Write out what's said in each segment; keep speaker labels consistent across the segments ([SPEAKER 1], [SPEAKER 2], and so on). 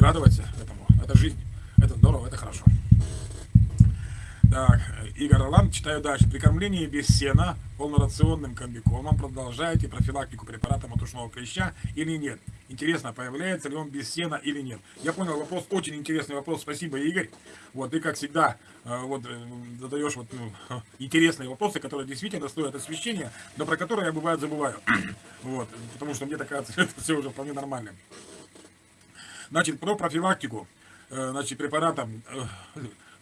[SPEAKER 1] радоваться этому. Это жизнь. Это здорово, это хорошо. Так, Игорь Ролан, читаю дальше. При кормлении без сена полнорационным комбикормом продолжаете профилактику препаратом от ушного клеща или нет? Интересно, появляется ли он без сена или нет? Я понял вопрос, очень интересный вопрос. Спасибо, Игорь. Вот, ты, как всегда, э, вот, э, задаешь вот, ну, интересные вопросы, которые действительно стоят освещения, но про которые я, бывает, забываю. вот, потому что мне так кажется, это все уже вполне нормально. Значит, про профилактику, э, значит, препаратом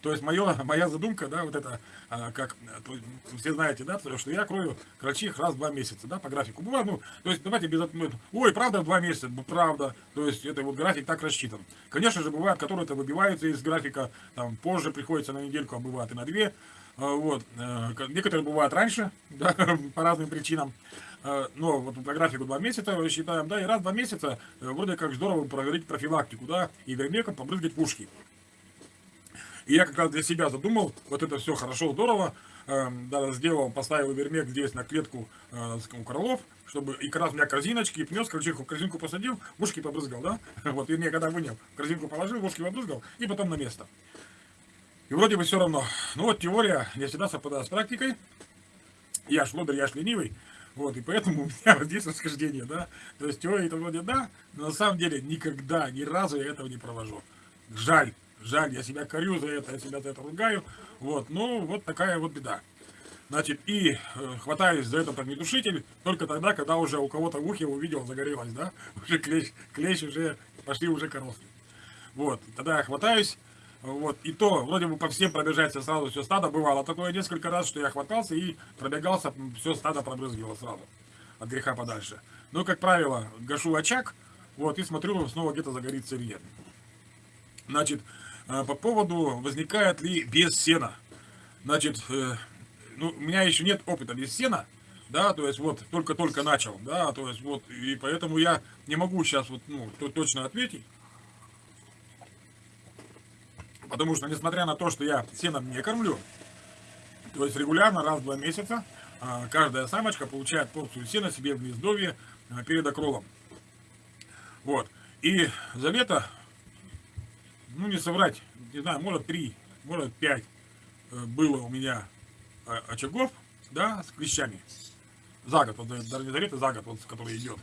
[SPEAKER 1] то есть мое, моя задумка, да, вот это, а, как, то, все знаете, да, что я крою крольчих раз в два месяца, да, по графику. Бывает, ну, то есть давайте без ну, ой, правда в два месяца, ну, правда, то есть это вот график так рассчитан. Конечно же, бывают, которые-то выбиваются из графика, там, позже приходится на недельку, а бывает и на две, вот, э, некоторые бывают раньше, да, по разным причинам, а, но вот по графику два месяца считаем, да, и раз в два месяца э, вроде как здорово проверить профилактику, да, и вермеком побрызгать пушки. И я как раз для себя задумал, вот это все хорошо, здорово, э, да, сделал, поставил вермек здесь на клетку э, у кролов, чтобы и как раз у меня корзиночки, и принес корзинку, корзинку посадил, ушки побрызгал, да, вот, вернее, когда вынял, корзинку положил, ушки побрызгал, и потом на место. И вроде бы все равно. Ну вот теория не всегда совпадает с практикой. Я ж лодырь, я ж ленивый. Вот, и поэтому у меня вот здесь расхождение, да. То есть теория это вроде да, но на самом деле никогда, ни разу я этого не провожу. Жаль. Жаль, я себя корю за это, я себя за это ругаю. Вот, ну, вот такая вот беда. Значит, и э, хватаюсь за этот огнетушитель только тогда, когда уже у кого-то в ухе увидел, загорелось, да? Уже клещ, клещ уже, пошли уже коросли. Вот, тогда я хватаюсь, вот, и то, вроде бы по всем пробежаться сразу все стадо, бывало такое несколько раз, что я хватался и пробегался, все стадо пробрызгивало сразу, от греха подальше. Но, как правило, гашу очаг, вот, и смотрю, снова где-то загорится или нет. Значит, а, по поводу, возникает ли без сена. Значит, э, ну, у меня еще нет опыта без сена, да, то есть вот только-только начал, да, то есть вот, и поэтому я не могу сейчас вот, ну, точно ответить. Потому что, несмотря на то, что я сеном не кормлю, то есть регулярно, раз в два месяца, а, каждая самочка получает порцию сена себе в гнездовье а, перед окролом. Вот. И за лето ну не соврать, не знаю, может три, может пять э, было у меня э, очагов, да, с клещами. За год, вот даже не за лето, за год, вот, который идет.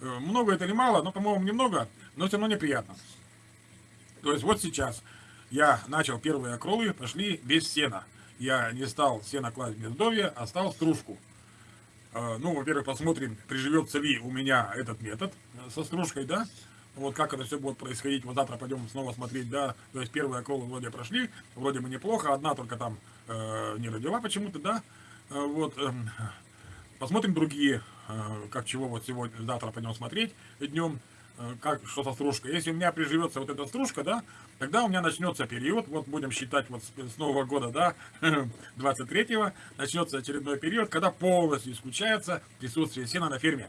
[SPEAKER 1] Э, много это или мало, но, по-моему, немного, но все равно неприятно. То есть вот сейчас я начал первые окролы, пошли без сена. Я не стал сено класть в гнездовье, а стал стружку. Ну, во-первых, посмотрим, приживется ли у меня этот метод со стружкой, да? Вот как это все будет происходить, вот завтра пойдем снова смотреть, да, то есть первые околы вроде прошли, вроде бы неплохо, одна только там э, не родила почему-то, да, э, вот, э, посмотрим другие, э, как чего вот сегодня, завтра пойдем смотреть днем, э, как, что со стружкой. Если у меня приживется вот эта стружка, да, тогда у меня начнется период, вот будем считать вот с, с Нового года, да, 23-го, начнется очередной период, когда полностью исключается присутствие сена на ферме.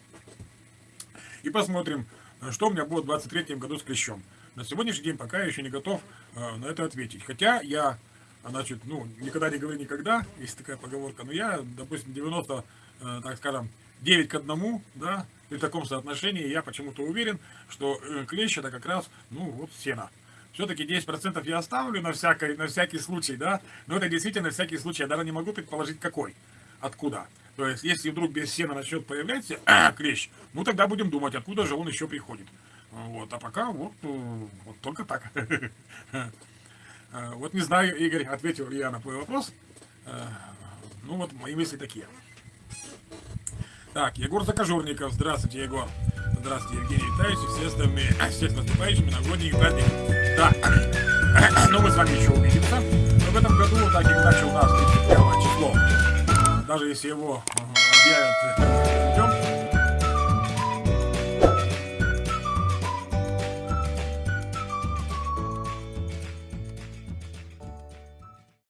[SPEAKER 1] И посмотрим, что у меня будет в 23 году с клещом. На сегодняшний день пока я еще не готов э, на это ответить. Хотя я, значит, ну, никогда не говори никогда, есть такая поговорка, но я, допустим, 90, э, так скажем, 9 к 1, да, при таком соотношении я почему-то уверен, что э, клещ это как раз, ну, вот сено. Все-таки 10% я оставлю на, всякий, на всякий случай, да, но это действительно всякий случай, я даже не могу предположить какой, откуда. То есть, если вдруг без сена начнет появляться клещ, ну тогда будем думать, откуда же он еще приходит. Вот, а пока вот, э, вот только так. Э, вот не знаю, Игорь, ответил ли я на твой вопрос. Ну вот, мои мысли такие. Так, Егор Закожурников. Здравствуйте, Егор. Здравствуйте, Евгений Витальевич и все остальные. Всех наступающими новогодних праздников. Да. Ну, мы с вами еще увидимся. Но в этом году, так как иначе у нас 31 число даже если его объявят идем